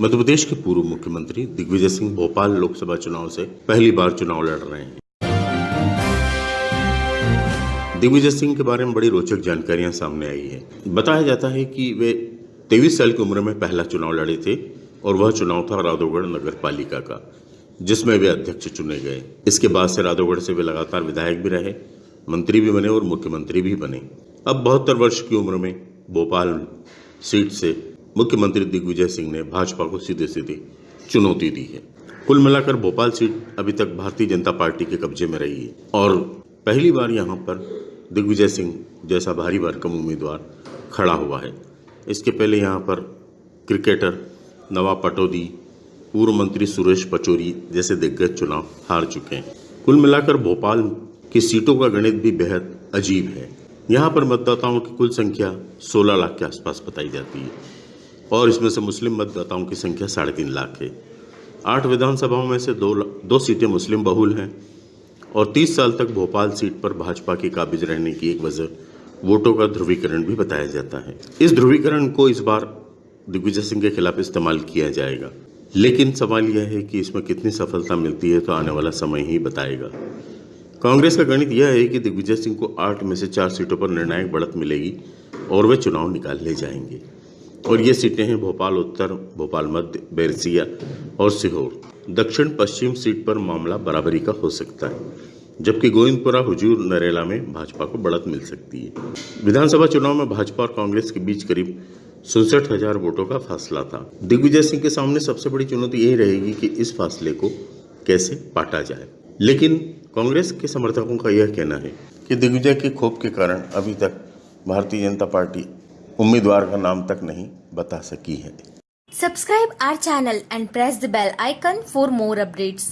मध्य प्रदेश के पूर्व मुख्यमंत्री दिग्विजय सिंह भोपाल लोकसभा चुनाव से पहली बार चुनाव लड़ रहे हैं। दिग्विजय सिंह के बारे में बड़ी रोचक जानकारियाँ सामने आई है। बताया जाता है कि वे तेईस साल की उम्र में पहला चुनाव लड़े थे और वह चुनाव था राधोगढ़ नगर पालिका का, जिसमें वे अध्यक्ष चुने गए। इसके बाद से राधोगढ़ से वे लगातार विधायक भी रहे, मंत्री भी बने और मुख्यमंत्री भी बने। अब बहत्तर वर्ष की उम्र में भोपाल सीट से मुख्यमंत्री दिग्विजय सिंह ने भाजपा को सीधे सीधे चुनौती दी है। कुल मिलाकर भोपाल सीट अभी तक भारतीय जनता पार्टी के कब्जे में रही है और पहली बार यहाँ पर दिग्विजय सिंह जैसा भारी भरकम उम्मीदवार खड़ा हुआ है। इसके पहले यहाँ पर क्रिकेटर नवाब पटौदी, पूर्व मंत्री सुरेश पचौरी जैसे दिग्गज चुनाव हार चुके हैं। कुल मिलाकर भोपाल की सीटों का गणित भी बेहद अजीब है। यहाँ पर मतदाताओं की कुल संख्या 16 लाख के आसपास बताई जाती है। और इसमें से मुस्लिम मतदाताओं की संख्या साढ़े तीन लाख है। आठ विधानसभाओं में से दो दो सीटें मुस्लिम बहुल हैं और 30 साल तक भोपाल सीट पर भाजपा के काबिज रहने की एक वजह वोटों का ध्रुवीकरण भी बताया जाता है। इस ध्रुवीकरण को इस बार दिग्विजय सिंह के खिलाफ इस्तेमाल किया जाएगा। लेकिन सवाल यह है कि इसमें कितनी सफलता मिलती है तो आने वाला समय ही बताएगा। कांग्रेस का गणित यह है कि दिग्विजय सिंह को आठ में से चार सीटों पर निर्णायक बढ़त मिलेगी और वे चुनाव निकाल ले जाएँगे। और ये सीटें हैं भोपाल उत्तर, भोपाल मध्य, बैरसिया और सीहोर। दक्षिण पश्चिम सीट पर मामला बराबरी का हो सकता है, जबकि गोविंदपुरा, हुजूर, नरेला में भाजपा को बढ़त मिल सकती है। विधानसभा चुनाव में भाजपा और कांग्रेस के बीच करीब सड़सठ हज़ार वोटों का फासला था। दिग्विजय सिंह के सामने सबसे बड़ी चुनौती यही रहेगी कि इस फासले को कैसे पाटा जाए। लेकिन कांग्रेस के समर्थकों का यह कहना है कि दिग्विजय के खोप के कारण अभी तक भारतीय जनता पार्टी उम्मीदवार का नाम तक नहीं बता सकी है। Subscribe our channel and press the bell icon for more updates